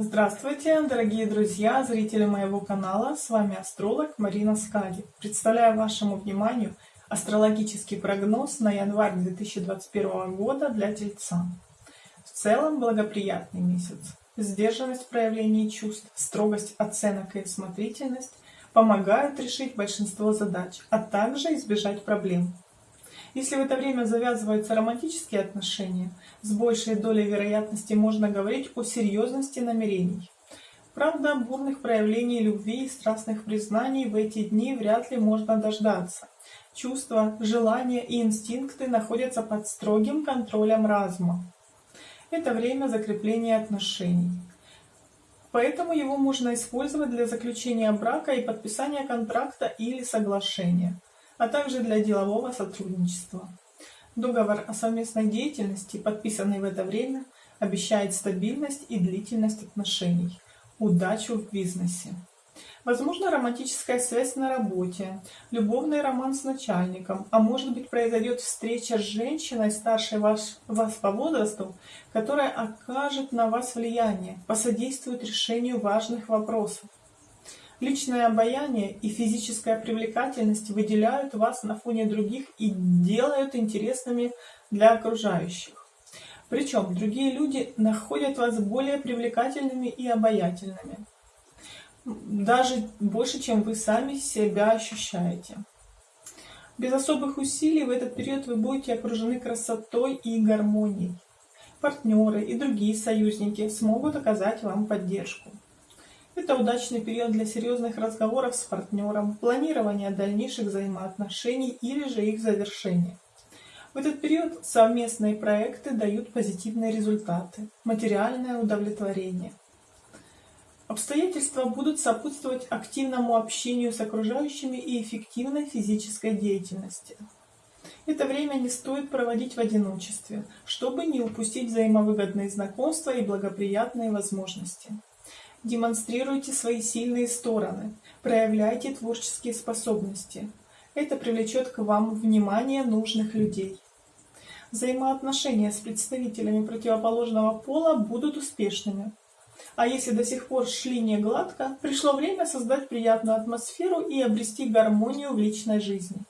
Здравствуйте, дорогие друзья, зрители моего канала. С вами астролог Марина Скади. Представляю вашему вниманию астрологический прогноз на январь 2021 года для Тельца. В целом благоприятный месяц. Сдержанность проявлений чувств, строгость оценок и осмотрительность помогают решить большинство задач, а также избежать проблем. Если в это время завязываются романтические отношения, с большей долей вероятности можно говорить о серьезности намерений. Правда, бурных проявлений любви и страстных признаний в эти дни вряд ли можно дождаться. Чувства, желания и инстинкты находятся под строгим контролем разума. Это время закрепления отношений. Поэтому его можно использовать для заключения брака и подписания контракта или соглашения а также для делового сотрудничества. Договор о совместной деятельности, подписанный в это время, обещает стабильность и длительность отношений, удачу в бизнесе. Возможно, романтическая связь на работе, любовный роман с начальником, а может быть произойдет встреча с женщиной, старшей вас, вас по возрасту, которая окажет на вас влияние, посодействует решению важных вопросов. Личное обаяние и физическая привлекательность выделяют вас на фоне других и делают интересными для окружающих. Причем другие люди находят вас более привлекательными и обаятельными. Даже больше, чем вы сами себя ощущаете. Без особых усилий в этот период вы будете окружены красотой и гармонией. Партнеры и другие союзники смогут оказать вам поддержку. Это удачный период для серьезных разговоров с партнером, планирования дальнейших взаимоотношений или же их завершения. В этот период совместные проекты дают позитивные результаты, материальное удовлетворение. Обстоятельства будут сопутствовать активному общению с окружающими и эффективной физической деятельности. Это время не стоит проводить в одиночестве, чтобы не упустить взаимовыгодные знакомства и благоприятные возможности. Демонстрируйте свои сильные стороны, проявляйте творческие способности. Это привлечет к вам внимание нужных людей. Взаимоотношения с представителями противоположного пола будут успешными. А если до сих пор шли не гладко, пришло время создать приятную атмосферу и обрести гармонию в личной жизни.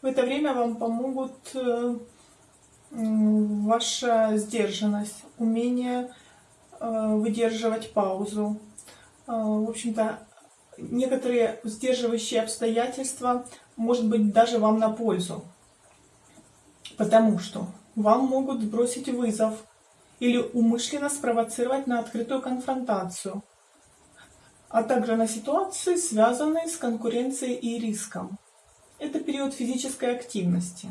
В это время вам помогут э, ваша сдержанность, умение выдерживать паузу. Э, в общем-то, некоторые сдерживающие обстоятельства, может быть, даже вам на пользу. Потому что вам могут бросить вызов или умышленно спровоцировать на открытую конфронтацию, а также на ситуации, связанные с конкуренцией и риском. Это период физической активности.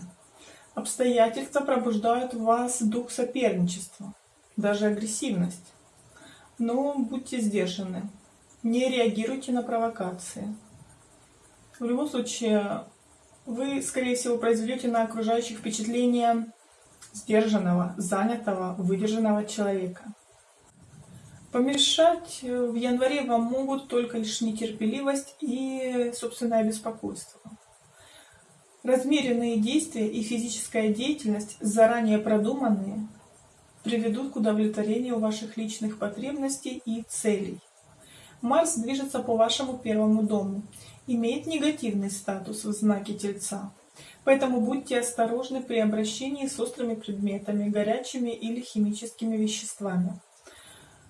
Обстоятельства пробуждают в вас дух соперничества, даже агрессивность но будьте сдержаны, не реагируйте на провокации. В любом случае, вы, скорее всего, произведете на окружающих впечатление сдержанного, занятого, выдержанного человека. Помешать в январе вам могут только лишь нетерпеливость и собственное беспокойство. Размеренные действия и физическая деятельность, заранее продуманные, приведут к удовлетворению ваших личных потребностей и целей. Марс движется по вашему первому дому, имеет негативный статус в знаке Тельца. Поэтому будьте осторожны при обращении с острыми предметами, горячими или химическими веществами.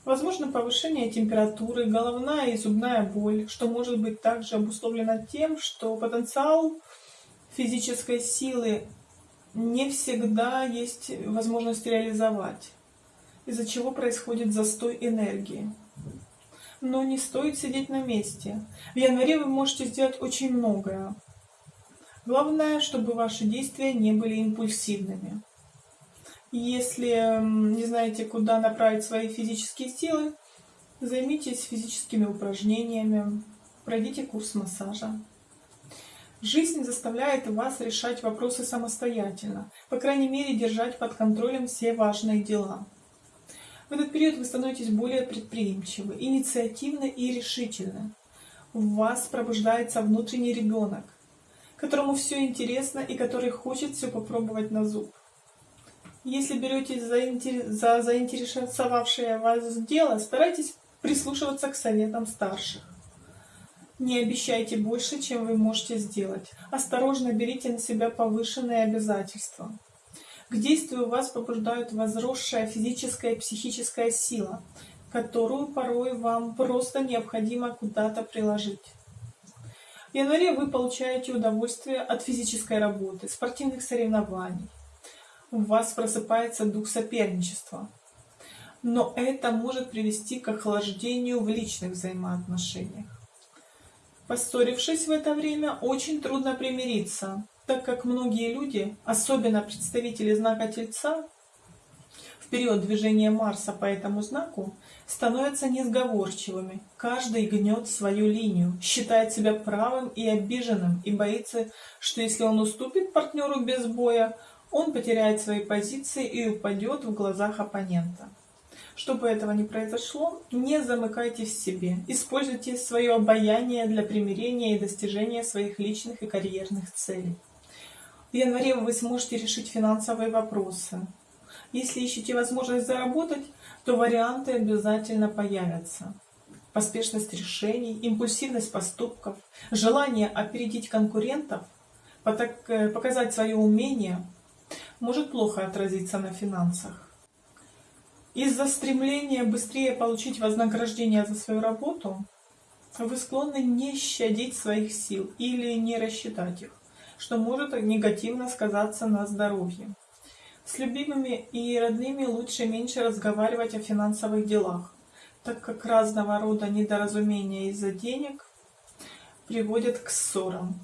Возможно повышение температуры, головная и зубная боль, что может быть также обусловлено тем, что потенциал физической силы не всегда есть возможность реализовать, из-за чего происходит застой энергии. Но не стоит сидеть на месте. В январе вы можете сделать очень многое. Главное, чтобы ваши действия не были импульсивными. Если не знаете, куда направить свои физические силы, займитесь физическими упражнениями, пройдите курс массажа. Жизнь заставляет вас решать вопросы самостоятельно, по крайней мере держать под контролем все важные дела. В этот период вы становитесь более предприимчивы, инициативны и решительны. В вас пробуждается внутренний ребенок, которому все интересно и который хочет все попробовать на зуб. Если беретесь за, за заинтересовавшее вас дело, старайтесь прислушиваться к советам старших. Не обещайте больше, чем вы можете сделать. Осторожно берите на себя повышенные обязательства. К действию вас побуждают возросшая физическая и психическая сила, которую порой вам просто необходимо куда-то приложить. В январе вы получаете удовольствие от физической работы, спортивных соревнований. У вас просыпается дух соперничества. Но это может привести к охлаждению в личных взаимоотношениях. Поссорившись в это время, очень трудно примириться, так как многие люди, особенно представители знака Тельца, в период движения Марса по этому знаку, становятся несговорчивыми. Каждый гнет свою линию, считает себя правым и обиженным и боится, что если он уступит партнеру без боя, он потеряет свои позиции и упадет в глазах оппонента. Чтобы этого не произошло, не замыкайтесь в себе. Используйте свое обаяние для примирения и достижения своих личных и карьерных целей. В январе вы сможете решить финансовые вопросы. Если ищете возможность заработать, то варианты обязательно появятся. Поспешность решений, импульсивность поступков, желание опередить конкурентов, э, показать свое умение может плохо отразиться на финансах. Из-за стремления быстрее получить вознаграждение за свою работу, вы склонны не щадить своих сил или не рассчитать их, что может негативно сказаться на здоровье. С любимыми и родными лучше меньше разговаривать о финансовых делах, так как разного рода недоразумения из-за денег приводят к ссорам.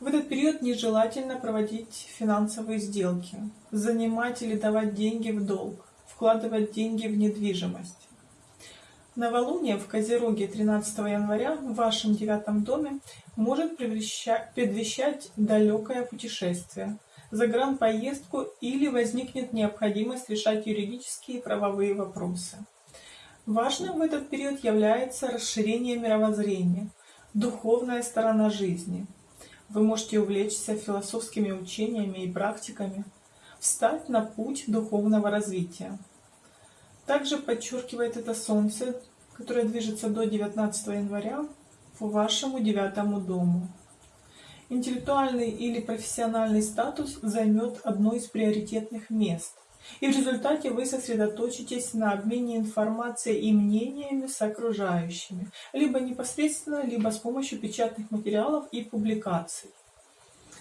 В этот период нежелательно проводить финансовые сделки, занимать или давать деньги в долг вкладывать деньги в недвижимость. Новолуние в Козероге 13 января в вашем девятом доме может предвещать далекое путешествие, загранпоездку или возникнет необходимость решать юридические и правовые вопросы. Важным в этот период является расширение мировоззрения, духовная сторона жизни. Вы можете увлечься философскими учениями и практиками, встать на путь духовного развития. Также подчеркивает это Солнце, которое движется до 19 января по вашему девятому дому. Интеллектуальный или профессиональный статус займет одно из приоритетных мест, и в результате вы сосредоточитесь на обмене информацией и мнениями с окружающими, либо непосредственно, либо с помощью печатных материалов и публикаций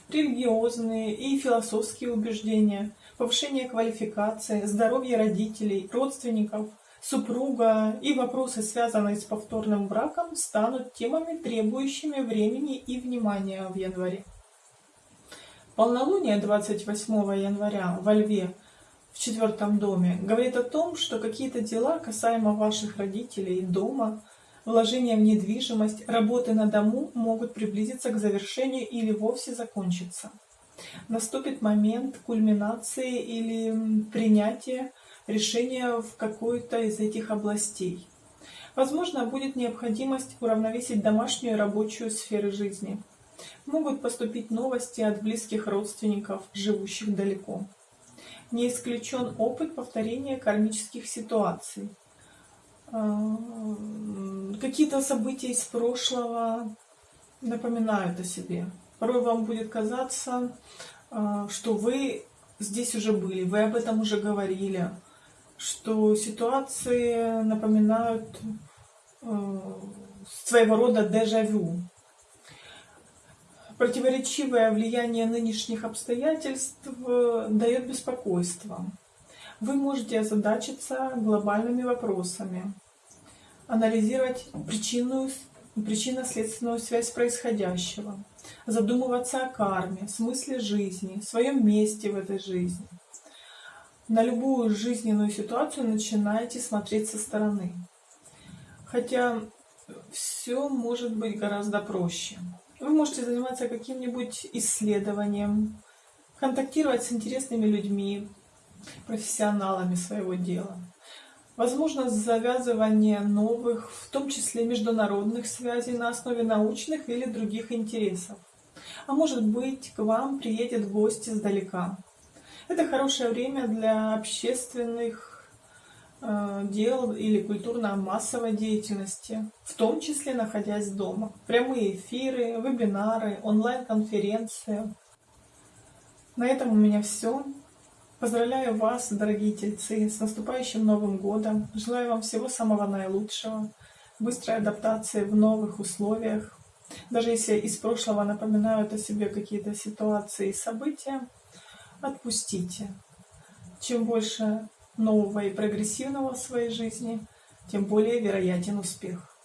религиозные и философские убеждения, повышение квалификации, здоровье родителей, родственников, супруга и вопросы, связанные с повторным браком, станут темами, требующими времени и внимания в январе. Полнолуние 28 января во Льве в четвертом доме говорит о том, что какие-то дела касаемо ваших родителей, дома, Вложения в недвижимость, работы на дому могут приблизиться к завершению или вовсе закончиться. Наступит момент кульминации или принятия решения в какой-то из этих областей. Возможно, будет необходимость уравновесить домашнюю и рабочую сферы жизни. Могут поступить новости от близких родственников, живущих далеко. Не исключен опыт повторения кармических ситуаций. Какие-то события из прошлого напоминают о себе. Порой вам будет казаться, а, что вы здесь уже были, вы об этом уже говорили, что ситуации напоминают а, своего рода дежавю. Противоречивое влияние нынешних обстоятельств э, дает беспокойство. Вы можете озадачиться глобальными вопросами, анализировать причинную, причинно-следственную связь происходящего, задумываться о карме, смысле жизни, своем месте в этой жизни. На любую жизненную ситуацию начинаете смотреть со стороны. Хотя все может быть гораздо проще. Вы можете заниматься каким-нибудь исследованием, контактировать с интересными людьми, профессионалами своего дела. Возможно завязывание новых, в том числе международных связей на основе научных или других интересов. А может быть, к вам приедет гость издалека. Это хорошее время для общественных э, дел или культурно-массовой деятельности, в том числе находясь дома. Прямые эфиры, вебинары, онлайн-конференции. На этом у меня все. Поздравляю вас, дорогие тельцы, с наступающим Новым Годом. Желаю вам всего самого наилучшего, быстрой адаптации в новых условиях. Даже если из прошлого напоминают о себе какие-то ситуации и события, отпустите. Чем больше нового и прогрессивного в своей жизни, тем более вероятен успех.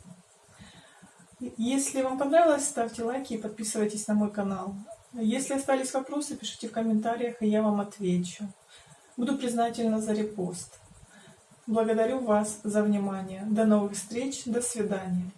Если вам понравилось, ставьте лайки и подписывайтесь на мой канал. Если остались вопросы, пишите в комментариях, и я вам отвечу. Буду признательна за репост. Благодарю вас за внимание. До новых встреч. До свидания.